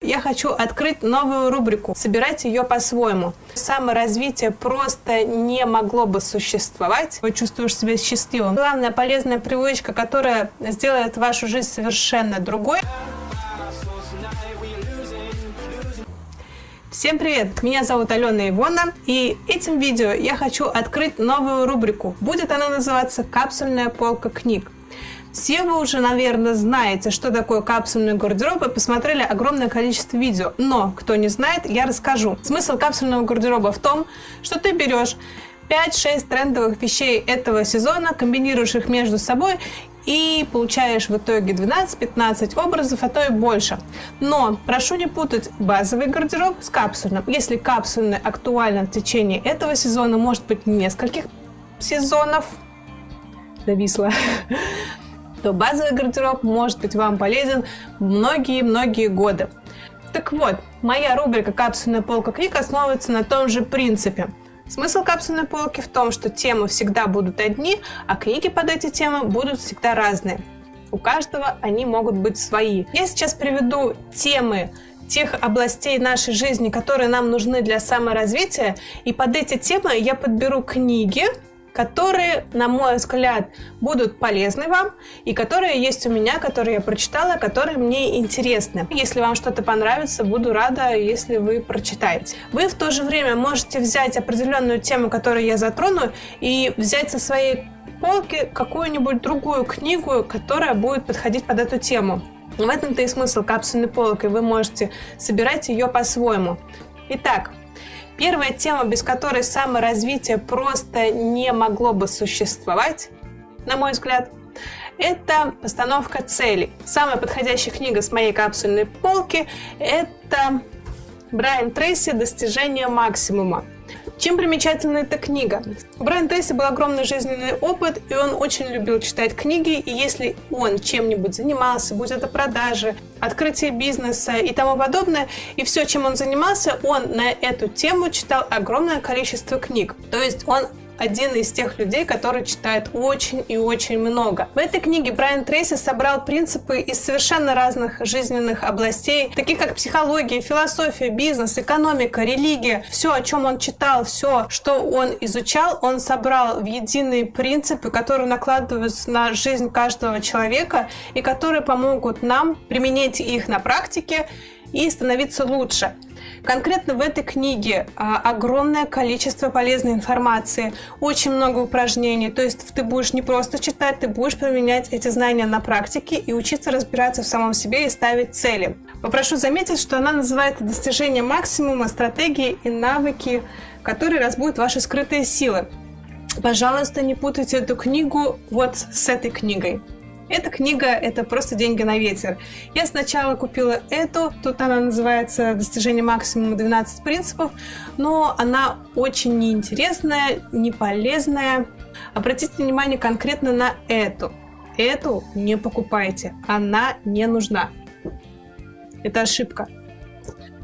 Я хочу открыть новую рубрику. Собирайте ее по-своему. Саморазвитие просто не могло бы существовать. Вы чувствуешь себя счастливым. Главная полезная привычка, которая сделает вашу жизнь совершенно другой. Всем привет! Меня зовут Алена Ивона, и этим видео я хочу открыть новую рубрику. Будет она называться «Капсульная полка книг». Все вы уже, наверное, знаете, что такое капсульный гардероб и посмотрели огромное количество видео. Но, кто не знает, я расскажу. Смысл капсульного гардероба в том, что ты берешь 5-6 трендовых вещей этого сезона, комбинируешь их между собой и получаешь в итоге 12-15 образов, а то и больше. Но прошу не путать базовый гардероб с капсульным. Если капсульный актуален в течение этого сезона, может быть нескольких сезонов, зависла, то базовый гардероб может быть вам полезен многие-многие годы. Так вот, моя рубрика «Капсульная полка книг» основывается на том же принципе. Смысл капсульной полки в том, что темы всегда будут одни, а книги под эти темы будут всегда разные. У каждого они могут быть свои. Я сейчас приведу темы тех областей нашей жизни, которые нам нужны для саморазвития, и под эти темы я подберу книги, которые, на мой взгляд, будут полезны вам и которые есть у меня, которые я прочитала, которые мне интересны. Если вам что-то понравится, буду рада, если вы прочитаете. Вы в то же время можете взять определенную тему, которую я затрону, и взять со своей полки какую-нибудь другую книгу, которая будет подходить под эту тему. В этом-то и смысл капсульной полки. Вы можете собирать ее по-своему. Итак, Первая тема, без которой саморазвитие просто не могло бы существовать, на мой взгляд, это постановка целей. Самая подходящая книга с моей капсульной полки – это Брайан Трейси «Достижение максимума». Чем примечательна эта книга? У Брайана был огромный жизненный опыт, и он очень любил читать книги, и если он чем-нибудь занимался, будь это продажи, открытие бизнеса и тому подобное, и все, чем он занимался, он на эту тему читал огромное количество книг. То есть он один из тех людей, который читает очень и очень много. В этой книге Брайан Трейси собрал принципы из совершенно разных жизненных областей, таких как психология, философия, бизнес, экономика, религия. Все, о чем он читал, все, что он изучал, он собрал в единые принципы, которые накладываются на жизнь каждого человека и которые помогут нам применять их на практике и становиться лучше. Конкретно в этой книге а, огромное количество полезной информации, очень много упражнений. То есть ты будешь не просто читать, ты будешь применять эти знания на практике и учиться разбираться в самом себе и ставить цели. Попрошу заметить, что она называется «Достижение максимума, стратегии и навыки, которые разбудят ваши скрытые силы». Пожалуйста, не путайте эту книгу вот с этой книгой. Эта книга — это просто деньги на ветер. Я сначала купила эту, тут она называется «Достижение максимума 12 принципов», но она очень неинтересная, не полезная. Обратите внимание конкретно на эту. Эту не покупайте, она не нужна. Это ошибка.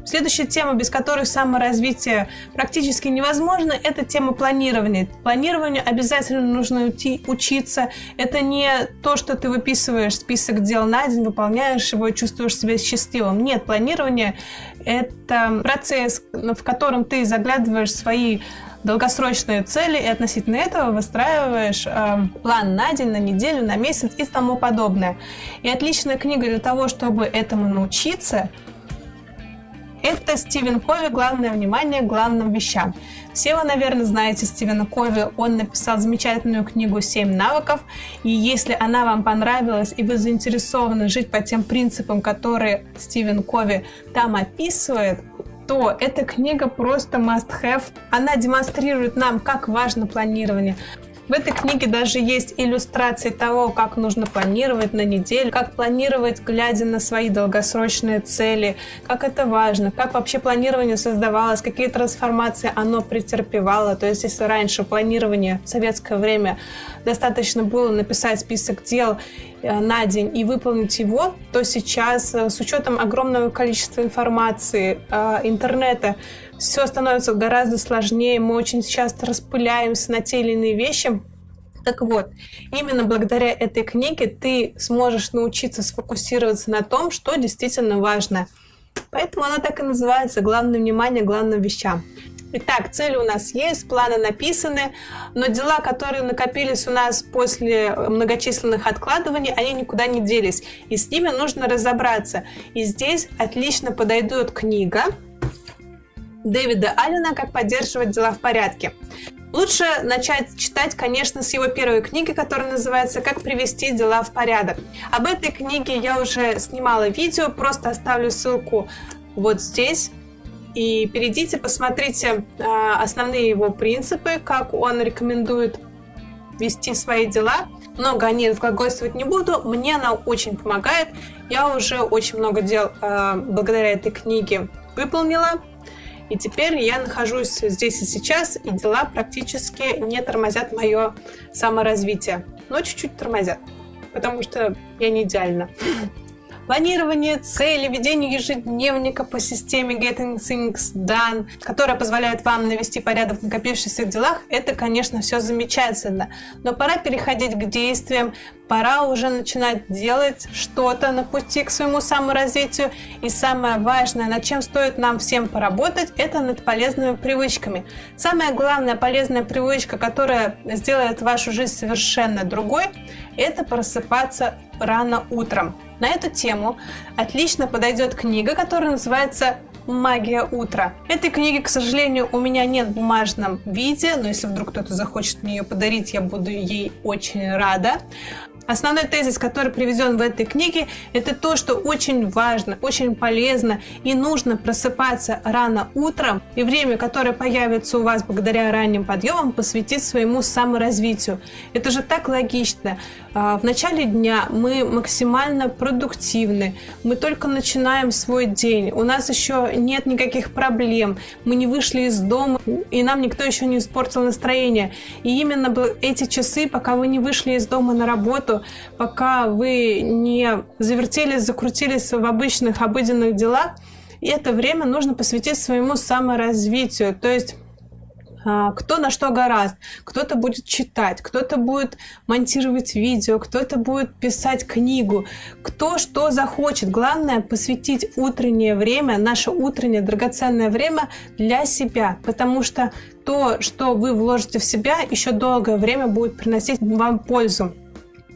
Следующая тема, без которой саморазвитие практически невозможно, это тема планирования. Планированию обязательно нужно уйти, учиться. Это не то, что ты выписываешь список дел на день, выполняешь его и чувствуешь себя счастливым. Нет, планирование – это процесс, в котором ты заглядываешь свои долгосрочные цели и относительно этого выстраиваешь э, план на день, на неделю, на месяц и тому подобное. И отличная книга для того, чтобы этому научиться – это Стивен Кови «Главное внимание главным вещам». Все вы, наверное, знаете Стивена Кови. Он написал замечательную книгу «Семь навыков». И если она вам понравилась, и вы заинтересованы жить по тем принципам, которые Стивен Кови там описывает, то эта книга просто must-have. Она демонстрирует нам, как важно планирование, в этой книге даже есть иллюстрации того, как нужно планировать на неделю, как планировать, глядя на свои долгосрочные цели, как это важно, как вообще планирование создавалось, какие трансформации оно претерпевало. То есть если раньше планирование в советское время достаточно было написать список дел э, на день и выполнить его, то сейчас э, с учетом огромного количества информации, э, интернета, все становится гораздо сложнее, мы очень часто распыляемся на те или иные вещи, Так вот, именно благодаря этой книге ты сможешь научиться сфокусироваться на том, что действительно важно. Поэтому она так и называется «Главное внимание главным вещам». Итак, цели у нас есть, планы написаны, но дела, которые накопились у нас после многочисленных откладываний, они никуда не делись, и с ними нужно разобраться. И здесь отлично подойдет книга Дэвида Аллена «Как поддерживать дела в порядке». Лучше начать читать, конечно, с его первой книги, которая называется «Как привести дела в порядок». Об этой книге я уже снимала видео, просто оставлю ссылку вот здесь. И перейдите, посмотрите э, основные его принципы, как он рекомендует вести свои дела. Много о ней разглагольствовать не буду, мне она очень помогает. Я уже очень много дел э, благодаря этой книге выполнила. И теперь я нахожусь здесь и сейчас, и дела практически не тормозят мое саморазвитие. Но чуть-чуть тормозят, потому что я не идеальна. Планирование цели, ведение ежедневника по системе Getting Things Done, которая позволяет вам навести порядок в накопившихся делах, это, конечно, все замечательно. Но пора переходить к действиям, пора уже начинать делать что-то на пути к своему саморазвитию. И самое важное, над чем стоит нам всем поработать, это над полезными привычками. Самая главная полезная привычка, которая сделает вашу жизнь совершенно другой, это просыпаться рано утром. На эту тему отлично подойдет книга, которая называется «Магия утра». Этой книги, к сожалению, у меня нет в бумажном виде, но если вдруг кто-то захочет мне ее подарить, я буду ей очень рада. Основной тезис, который приведен в этой книге, это то, что очень важно, очень полезно и нужно просыпаться рано утром, и время, которое появится у вас благодаря ранним подъемам, посвятить своему саморазвитию. Это же так логично. А, в начале дня мы максимально продуктивны, мы только начинаем свой день, у нас еще нет никаких проблем, мы не вышли из дома, и нам никто еще не испортил настроение. И именно эти часы, пока вы не вышли из дома на работу, пока вы не завертелись, закрутились в обычных, обыденных делах, и это время нужно посвятить своему саморазвитию. То есть а, кто на что гораст. Кто-то будет читать, кто-то будет монтировать видео, кто-то будет писать книгу, кто что захочет. Главное посвятить утреннее время, наше утреннее драгоценное время для себя, потому что то, что вы вложите в себя, еще долгое время будет приносить вам пользу.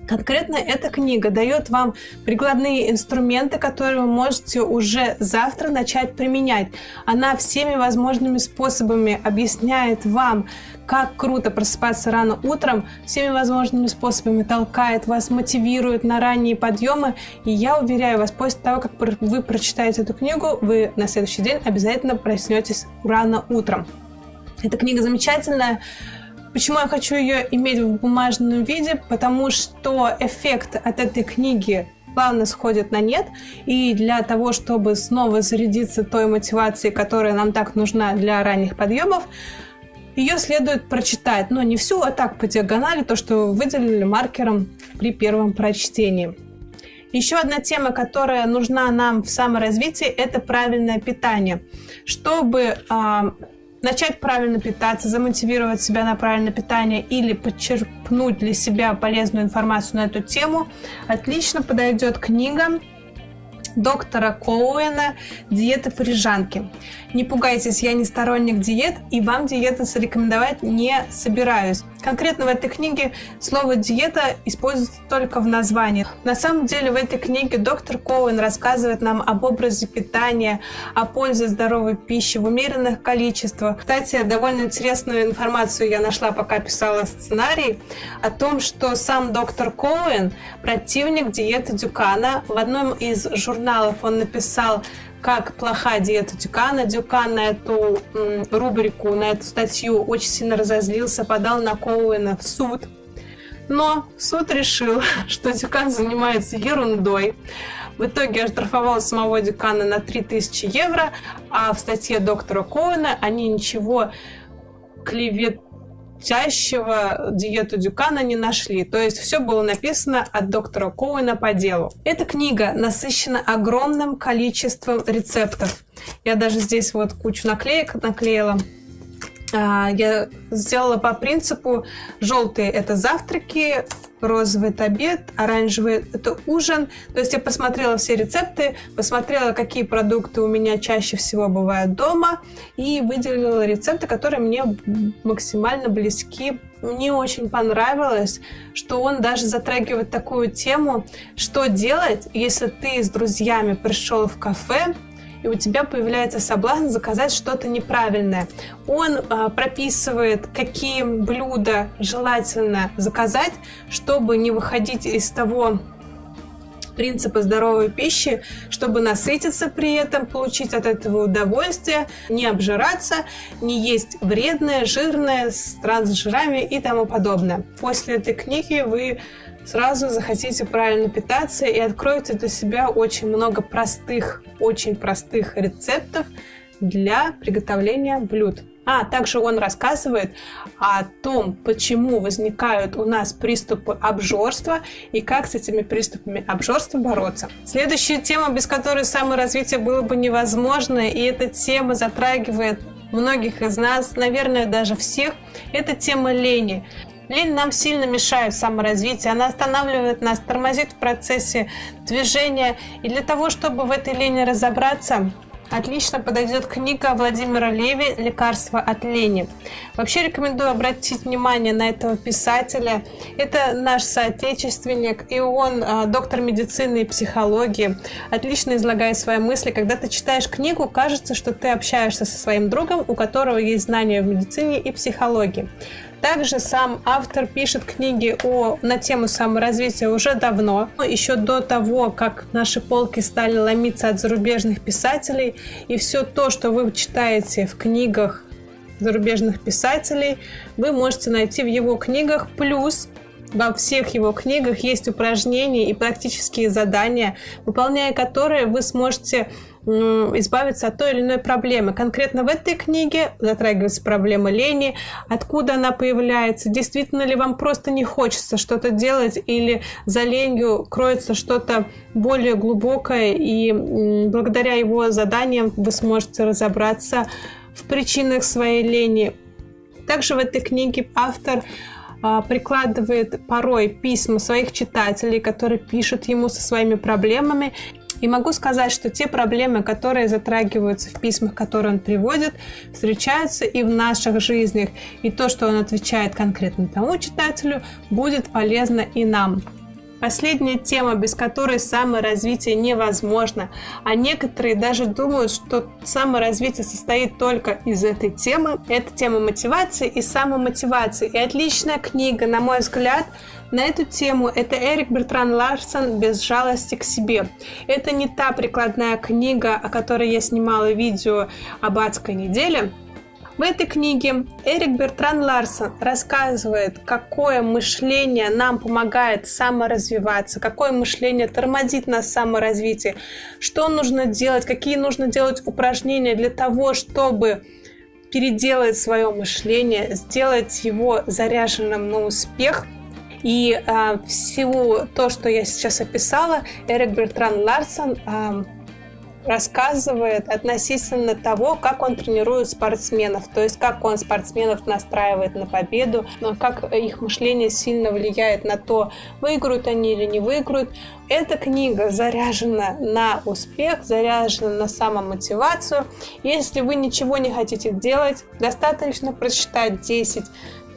Конкретно эта книга дает вам прикладные инструменты, которые вы можете уже завтра начать применять. Она всеми возможными способами объясняет вам, как круто просыпаться рано утром, всеми возможными способами толкает вас, мотивирует на ранние подъемы. И я уверяю вас, после того, как вы прочитаете эту книгу, вы на следующий день обязательно проснетесь рано утром. Эта книга замечательная. Почему я хочу ее иметь в бумажном виде? Потому что эффект от этой книги плавно сходит на нет. И для того, чтобы снова зарядиться той мотивацией, которая нам так нужна для ранних подъемов, ее следует прочитать, но не всю, а так по диагонали, то, что выделили маркером при первом прочтении. Еще одна тема, которая нужна нам в саморазвитии, это правильное питание. Чтобы а, начать правильно питаться, замотивировать себя на правильное питание или подчерпнуть для себя полезную информацию на эту тему, отлично подойдет книга доктора Коуэна «Диета парижанки». Не пугайтесь, я не сторонник диет, и вам диеты зарекомендовать не собираюсь. Конкретно в этой книге слово «диета» используется только в названии. На самом деле в этой книге доктор Коуэн рассказывает нам об образе питания, о пользе здоровой пищи в умеренных количествах. Кстати, довольно интересную информацию я нашла, пока писала сценарий, о том, что сам доктор Коуэн противник диеты Дюкана. В одном из журналов он написал как плохая диета Дюкана. Дюкан на эту рубрику, на эту статью очень сильно разозлился, подал на Коуэна в суд. Но суд решил, что Дюкан занимается ерундой. В итоге оштрафовал самого Дюкана на 3000 евро, а в статье доктора Коуэна они ничего клевет чащего диету Дюкана не нашли. То есть все было написано от доктора Коуэна по делу. Эта книга насыщена огромным количеством рецептов. Я даже здесь вот кучу наклеек наклеила. А, я сделала по принципу желтые это завтраки, розовый это обед, оранжевый это ужин. То есть я посмотрела все рецепты, посмотрела, какие продукты у меня чаще всего бывают дома и выделила рецепты, которые мне максимально близки. Мне очень понравилось, что он даже затрагивает такую тему, что делать, если ты с друзьями пришел в кафе, и у тебя появляется соблазн заказать что-то неправильное. Он а, прописывает, какие блюда желательно заказать, чтобы не выходить из того принципа здоровой пищи, чтобы насытиться при этом, получить от этого удовольствие, не обжираться, не есть вредное, жирное, с трансжирами и тому подобное. После этой книги вы сразу захотите правильно питаться и откроете для себя очень много простых, очень простых рецептов для приготовления блюд. А также он рассказывает о том, почему возникают у нас приступы обжорства и как с этими приступами обжорства бороться. Следующая тема, без которой саморазвитие было бы невозможно, и эта тема затрагивает многих из нас, наверное, даже всех, это тема лени. Лень нам сильно мешает в саморазвитии, она останавливает нас, тормозит в процессе движения. И для того, чтобы в этой лени разобраться, Отлично подойдет книга Владимира Леви «Лекарство от лени». Вообще рекомендую обратить внимание на этого писателя. Это наш соотечественник, и он а, доктор медицины и психологии. Отлично излагает свои мысли. Когда ты читаешь книгу, кажется, что ты общаешься со своим другом, у которого есть знания в медицине и психологии. Также сам автор пишет книги о, на тему саморазвития уже давно, еще до того, как наши полки стали ломиться от зарубежных писателей. И все то, что вы читаете в книгах зарубежных писателей, вы можете найти в его книгах. Плюс во всех его книгах есть упражнения и практические задания, выполняя которые вы сможете избавиться от той или иной проблемы. Конкретно в этой книге затрагивается проблема лени, откуда она появляется, действительно ли вам просто не хочется что-то делать или за ленью кроется что-то более глубокое, и благодаря его заданиям вы сможете разобраться в причинах своей лени. Также в этой книге автор прикладывает порой письма своих читателей, которые пишут ему со своими проблемами, и могу сказать, что те проблемы, которые затрагиваются в письмах, которые он приводит, встречаются и в наших жизнях. И то, что он отвечает конкретно тому читателю, будет полезно и нам. Последняя тема, без которой саморазвитие невозможно. А некоторые даже думают, что саморазвитие состоит только из этой темы. Это тема мотивации и самомотивации. И отличная книга, на мой взгляд, на эту тему это Эрик Бертран Ларсон «Без жалости к себе». Это не та прикладная книга, о которой я снимала видео об адской неделе, в этой книге Эрик Бертран Ларсон рассказывает, какое мышление нам помогает саморазвиваться, какое мышление тормозит нас в саморазвитии, что нужно делать, какие нужно делать упражнения для того, чтобы переделать свое мышление, сделать его заряженным на успех – и э, всего то, что я сейчас описала, Эрик Бертран Ларсон э, рассказывает относительно того, как он тренирует спортсменов, то есть как он спортсменов настраивает на победу, но как их мышление сильно влияет на то, выиграют они или не выиграют. Эта книга заряжена на успех, заряжена на самомотивацию. Если вы ничего не хотите делать, достаточно прочитать 10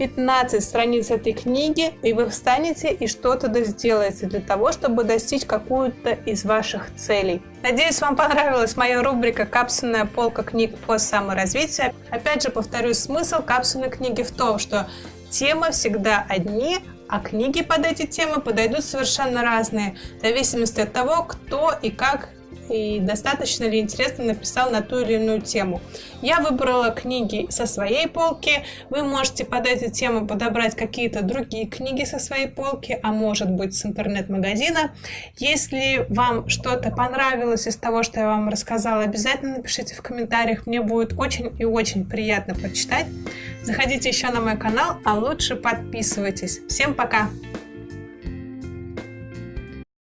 15 страниц этой книги, и вы встанете и что-то сделаете для того, чтобы достичь какую-то из ваших целей. Надеюсь, вам понравилась моя рубрика «Капсульная полка книг по саморазвитию». Опять же, повторюсь, смысл капсульной книги в том, что темы всегда одни, а книги под эти темы подойдут совершенно разные, в зависимости от того, кто и как и достаточно ли интересно написал на ту или иную тему. Я выбрала книги со своей полки. Вы можете под эти темы подобрать какие-то другие книги со своей полки, а может быть с интернет-магазина. Если вам что-то понравилось из того, что я вам рассказала, обязательно напишите в комментариях. Мне будет очень и очень приятно прочитать. Заходите еще на мой канал, а лучше подписывайтесь. Всем пока!